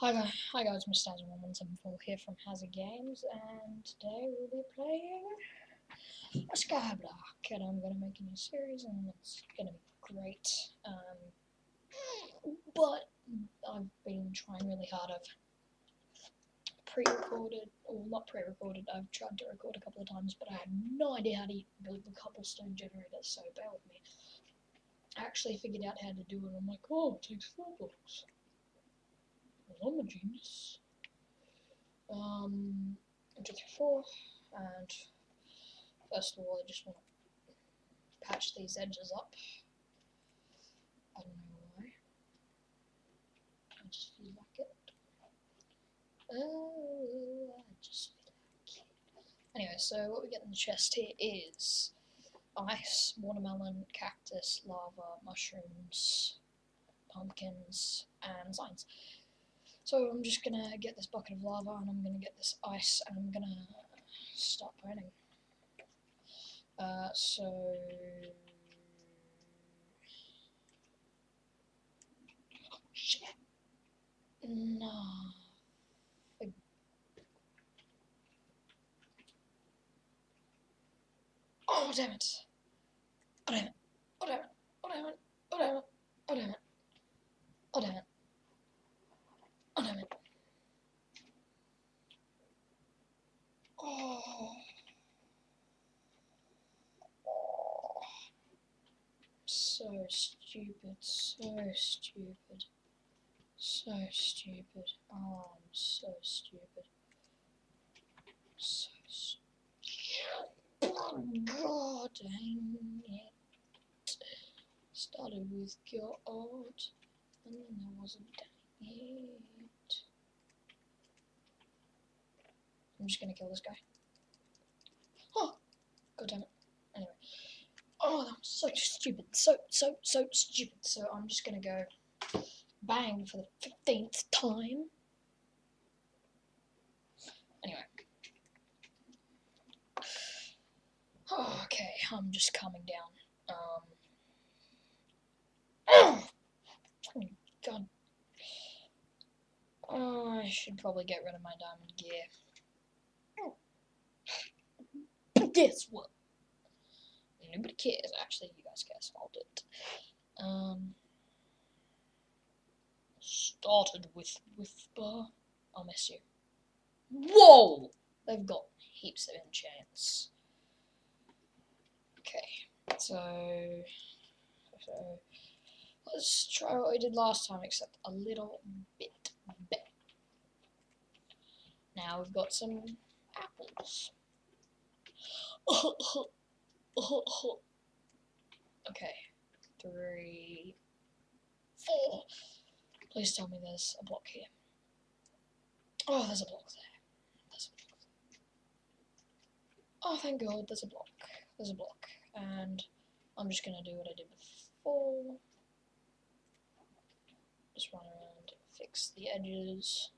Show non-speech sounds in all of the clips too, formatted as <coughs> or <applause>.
Hi guys, hi guys, Mr. Hazard1174 here from Hazard Games, and today we'll be playing a Skyblock, and I'm to make a new series, and it's to be great. Um, but I've been trying really hard. I've pre-recorded, or not pre-recorded, I've tried to record a couple of times, but I had no idea how to build the cobblestone generator, so bear with me. I actually figured out how to do it, I'm like, oh, it takes four blocks. Genius. Um, two, three, four, and first of all, I just want to patch these edges up. I don't know why. I just feel like it. Oh, I just feel like it. Anyway, so what we get in the chest here is ice, watermelon, cactus, lava, mushrooms, pumpkins, and signs. So I'm just gonna get this bucket of lava and I'm gonna get this ice and I'm gonna start burning. Uh, so shit. No. Oh damn it. Oh damn it. Oh damn it. Oh damn it. Oh damn it. Oh damn it. Oh damn it. Oh, damn it. Oh. oh. So stupid, so stupid. So stupid. Oh, I'm so stupid. So stupid. God dang it. Started with God, and then there was a dang it. I'm just gonna kill this guy. Oh! God damn it. Oh, that was so stupid. So, so, so stupid. So I'm just gonna go bang for the 15th time. Anyway. Oh, okay, I'm just calming down. Um. Oh, <coughs> God. Oh, I should probably get rid of my diamond gear. <coughs> guess what? Nobody cares. Actually, you guys guess. It. Um, started with Whisper. I'll miss you. Whoa! They've got heaps of enchants. Okay, so, so let's try what we did last time, except a little bit better. Now we've got some apples. <laughs> okay. Three. Four. Please tell me there's a block here. Oh, there's a block there. There's a block. Oh, thank God, there's a block. There's a block. And I'm just gonna do what I did before. Just run around, fix the edges.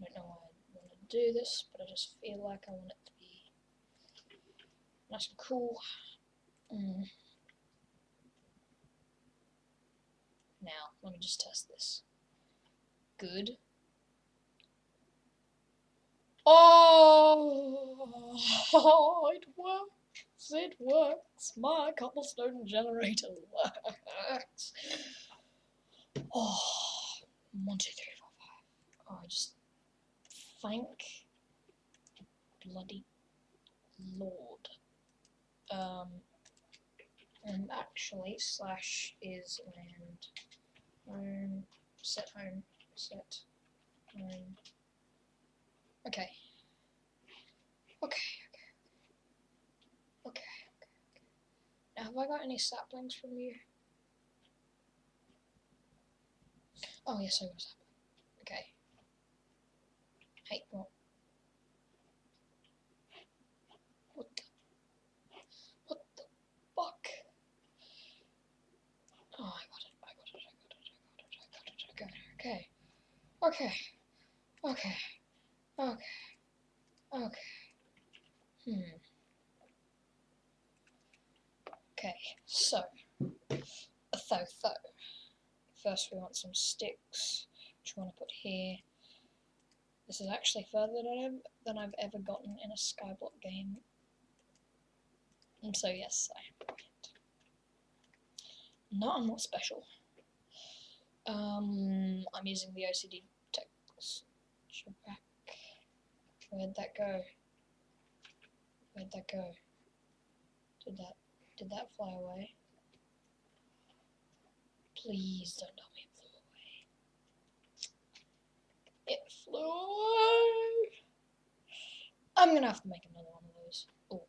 I don't know why I want to do this, but I just feel like I want it to be Nice and cool. Mm. Now, let me just test this. Good. Oh, <laughs> it works. It works. My cobblestone generator <laughs> works. Oh, one, two, three, four, five. Oh, I just thank bloody Lord um, and actually slash is land home set home set home okay. Okay okay okay okay. Now have I got any saplings from you? Oh yes I got a sapling. Okay. Hey what Okay. Okay. Okay. Okay. Okay. Hmm. Okay, so, a tho tho. First we want some sticks, which we want to put here. This is actually further than I've, than I've ever gotten in a Skyblock game. And so yes, I am brilliant. No, I'm not special. Um, I'm using the OCD pack. Where'd that go? Where'd that go? Did that did that fly away? Please don't tell me it flew away. It flew away. I'm gonna have to make another one of those. Oh.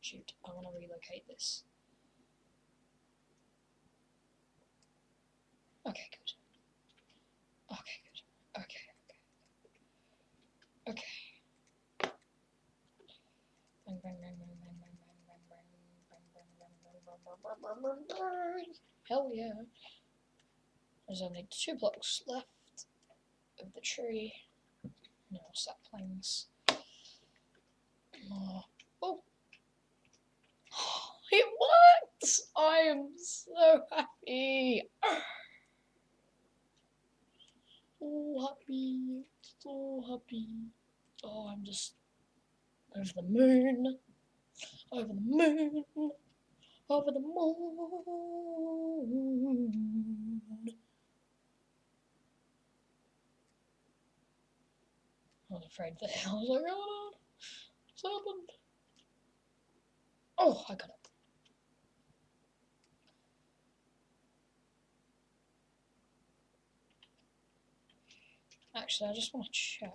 Shoot, I wanna relocate this. There's only two blocks left of the tree. No, saplings. Oh. oh. <gasps> It worked! I am so happy. <sighs> So happy. So happy. Oh, I'm just over the moon. Over the moon. Over the moon. I was afraid that I was like, oh no, what's happened? Oh, I got it. Actually, I just want to check.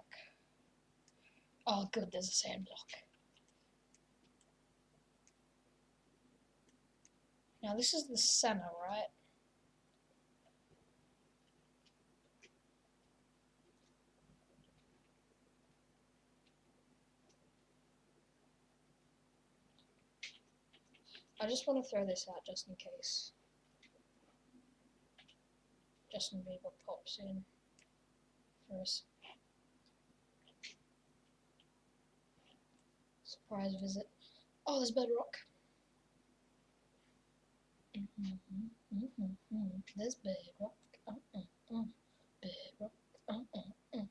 Oh, good, there's a sand block. Now, this is the center, right? I just want to throw this out just in case. Justin Bieber pops in for a surprise visit. Oh, there's bedrock. Mm -hmm, mm -hmm, mm -hmm. There's bedrock. Uh, uh, uh. Bedrock. Uh, uh, uh.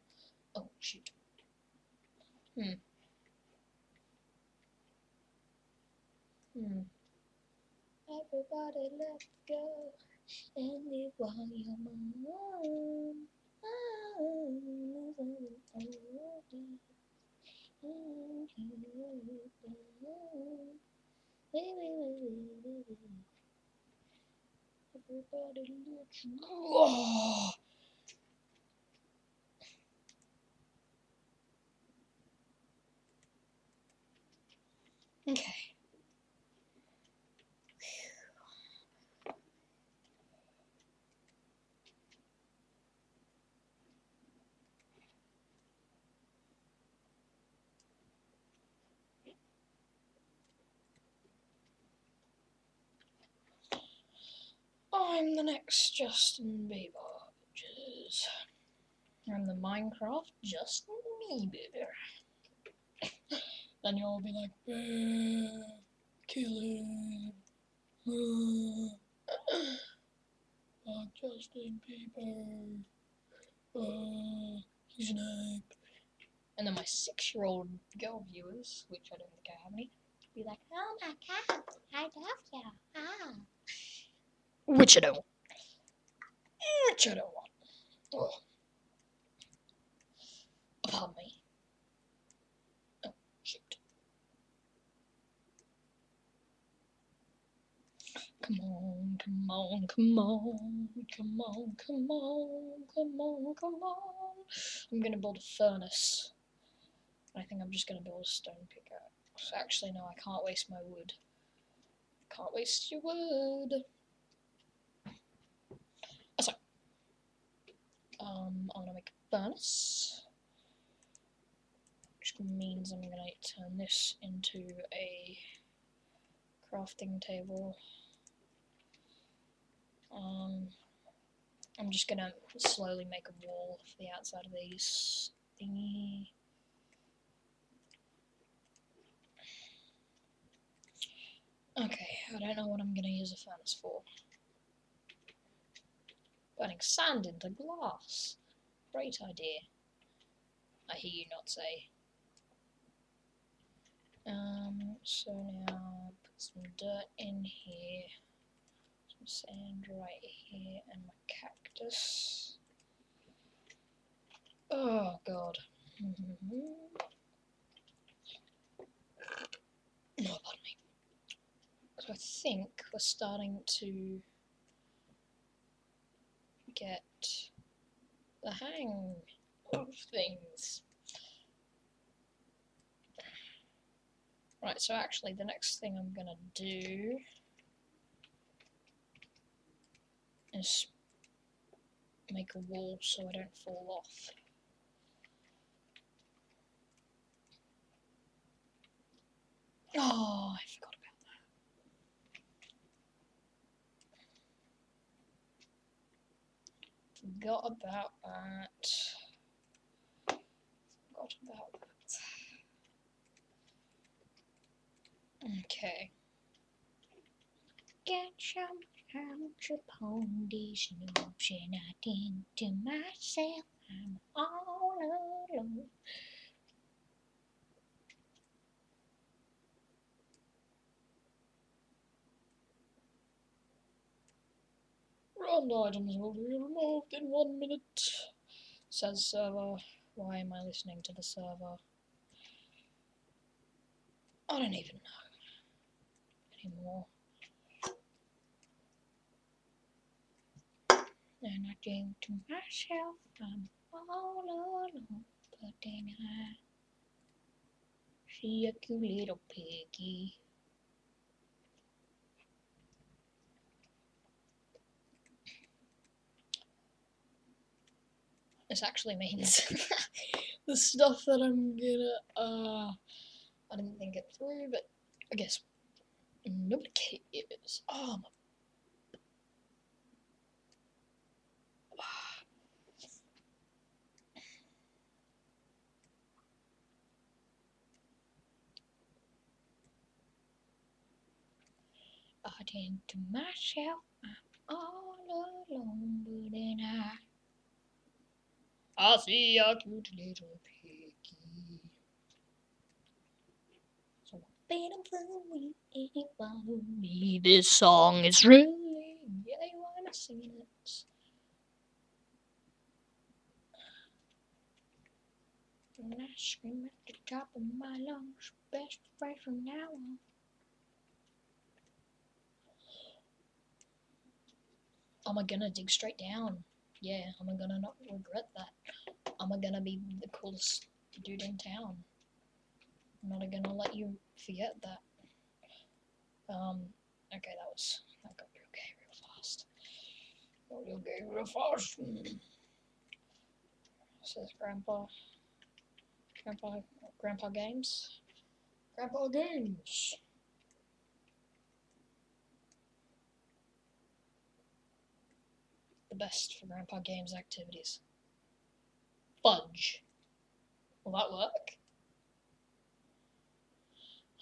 Oh, shoot. Hmm. Hmm. Everybody let's go and live while you're mine. Everybody. Okay. I'm the next Justin Bieber, bitches. I'm the Minecraft Justin Bieber. then you'll be like, Bear, kill him. Uh, Justin Bieber. Uh, he's an ape. And then my six-year-old girl viewers, which I don't think I have any, be like, Oh my god, I love you. Ah. Which I don't. Which I don't want. Oh. Pardon me. Oh, shoot. Come on, come on, come on, come on, come on, come on, come on. I'm gonna build a furnace. I think I'm just gonna build a stone pickaxe. Actually, no, I can't waste my wood. Can't waste your wood. Um, I'm going to make a furnace, which means I'm going to turn this into a crafting table. Um, I'm just going to slowly make a wall for the outside of these thingy. Okay, I don't know what I'm going to use a furnace for. Burning sand into glass. Great idea. I hear you not say. Um, so now put some dirt in here, some sand right here, and my cactus. Oh god. No, <laughs> oh, pardon me. So I think we're starting to get the hang of things. Right, so actually the next thing I'm gonna do is make a wall so I don't fall off. Oh, I forgot about that. Forgot about that. Forgot about that. Okay. Get some out upon these and I think to myself I'm all alone. Run items will be removed in one minute, says server. Why am I listening to the server? I don't even know anymore. And I think to myself, I'm all alone, but then I see a cute little piggy. This actually means <laughs> the stuff that I'm gonna, uh, I didn't think it through, but I guess nobody cares. Oh, my <sighs> I think to myself, I'm all alone, but then I, I see a cute little piggy. So I bet I'm flowing if follow me. This song is really, yeah, you wanna sing it. And I scream at the top of my lungs, best friend from now on. am I gonna dig straight down? Yeah, am I gonna not regret that? Am I gonna be the coolest dude in town? I'm not gonna let you forget that. Um, okay, that was, that got real gay real fast. Got real gay real fast. Says Grandpa. Grandpa, Grandpa Games. Grandpa Games. The best for Grandpa Games activities. Fudge. Will that work?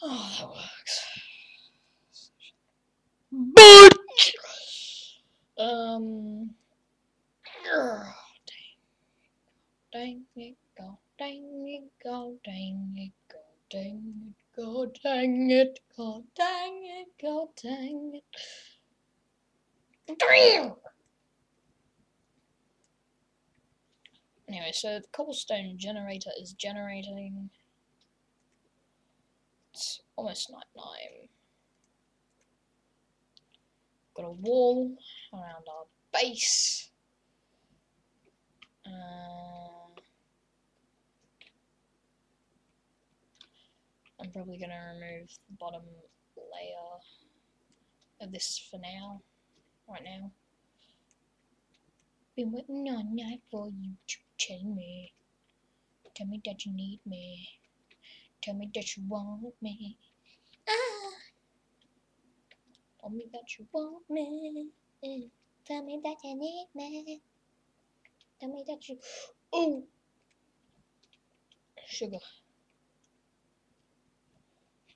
Oh, that works. Fudge! Um. Dang. Dang it, go. Dang it, go. Dang it, go. Dang it, go. Dang it, go. Dang it, go. Dang it. Anyway, so the cobblestone generator is generating. It's almost night time. Got a wall around our base. Uh, I'm probably going to remove the bottom layer of this for now, right now. Been waiting all night for you to tell me. Tell me that you need me. Tell me that you want me. Ah! Tell me that you want me. Tell me that you need me. Tell me that you. Oh! Sugar.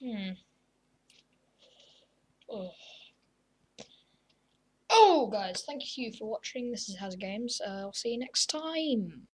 Hmm. Oh. Oh, guys, thank you for watching. This is Has Games. Uh, I'll see you next time.